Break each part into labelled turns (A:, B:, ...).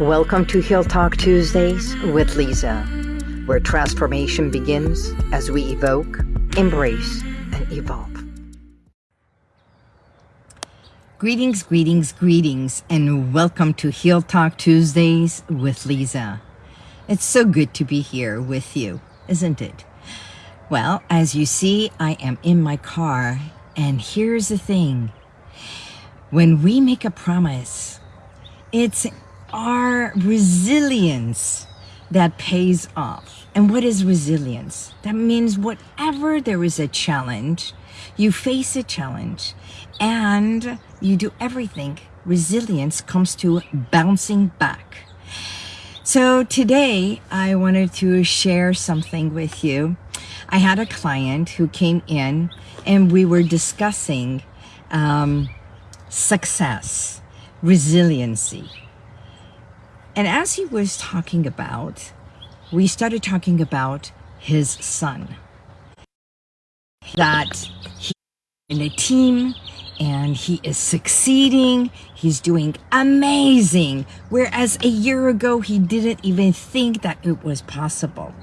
A: Welcome to Heal Talk Tuesdays with Lisa, where transformation begins as we evoke, embrace, and evolve. Greetings, greetings, greetings, and welcome to Heal Talk Tuesdays with Lisa. It's so good to be here with you, isn't it? Well, as you see, I am in my car, and here's the thing. When we make a promise, it's our resilience that pays off. And what is resilience? That means whatever there is a challenge, you face a challenge and you do everything. Resilience comes to bouncing back. So today I wanted to share something with you. I had a client who came in and we were discussing um, success, resiliency. And as he was talking about, we started talking about his son. That he in a team and he is succeeding. He's doing amazing. Whereas a year ago, he didn't even think that it was possible.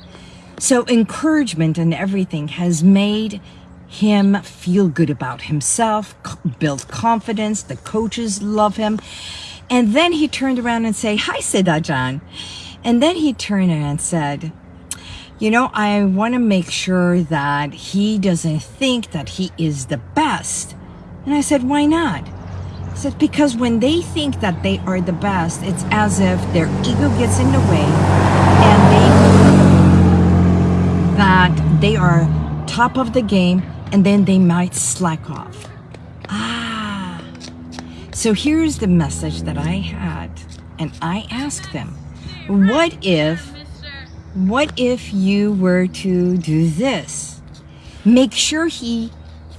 A: So encouragement and everything has made him feel good about himself, build confidence. The coaches love him. And then he turned around and say, Hi, Siddhajan. And then he turned around and said, you know, I want to make sure that he doesn't think that he is the best. And I said, why not? I said, because when they think that they are the best, it's as if their ego gets in the way and they that they are top of the game and then they might slack off. So here's the message that I had. And I asked them, what if, what if you were to do this? Make sure he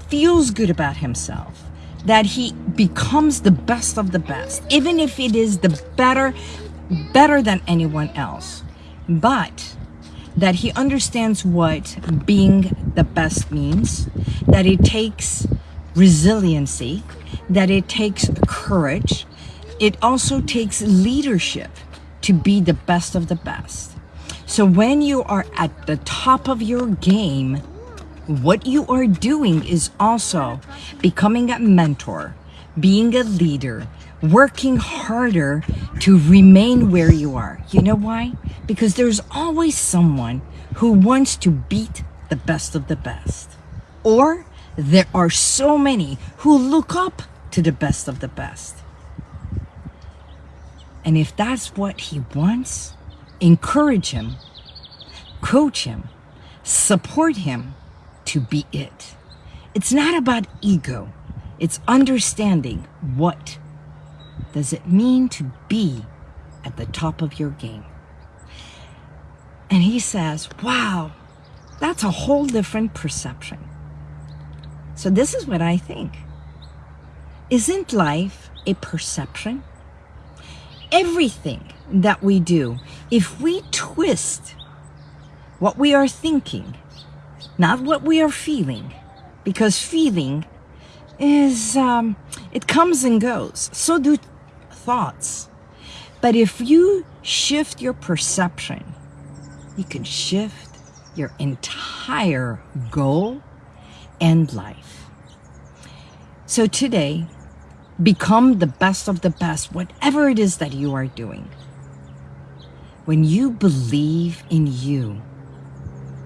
A: feels good about himself, that he becomes the best of the best, even if it is the better, better than anyone else. But that he understands what being the best means, that it takes resiliency, that it takes courage. It also takes leadership to be the best of the best. So when you are at the top of your game, what you are doing is also becoming a mentor, being a leader, working harder to remain where you are. You know why? Because there's always someone who wants to beat the best of the best. Or there are so many who look up to the best of the best. And if that's what he wants, encourage him, coach him, support him to be it. It's not about ego. It's understanding what does it mean to be at the top of your game. And he says, wow, that's a whole different perception. So this is what I think. Isn't life a perception? Everything that we do, if we twist what we are thinking, not what we are feeling, because feeling is, um, it comes and goes. So do thoughts. But if you shift your perception, you can shift your entire goal and life. So today, become the best of the best, whatever it is that you are doing. When you believe in you,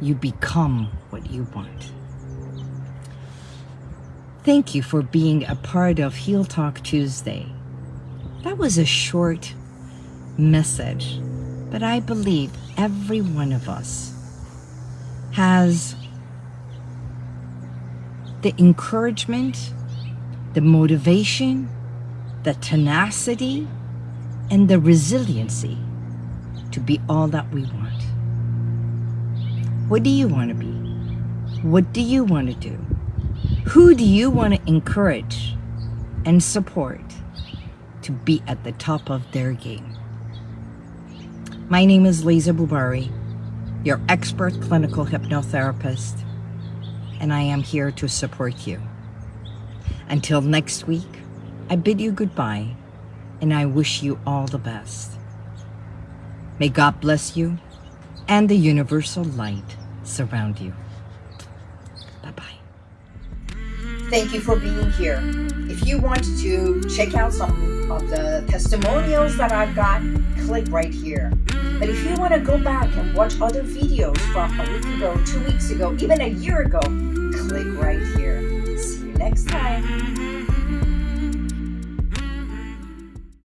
A: you become what you want. Thank you for being a part of Heal Talk Tuesday. That was a short message, but I believe every one of us has the encouragement, the motivation, the tenacity, and the resiliency to be all that we want. What do you want to be? What do you want to do? Who do you want to encourage and support to be at the top of their game? My name is Lisa Bubari, your expert clinical hypnotherapist, and I am here to support you. Until next week, I bid you goodbye, and I wish you all the best. May God bless you and the universal light surround you. Bye bye.
B: Thank you for being here. If you want to check out some of the testimonials that I've got, click right here. But if you want to go back and watch other videos from a week ago, two weeks ago, even a year ago, click right here. Next time. Mm-hmm.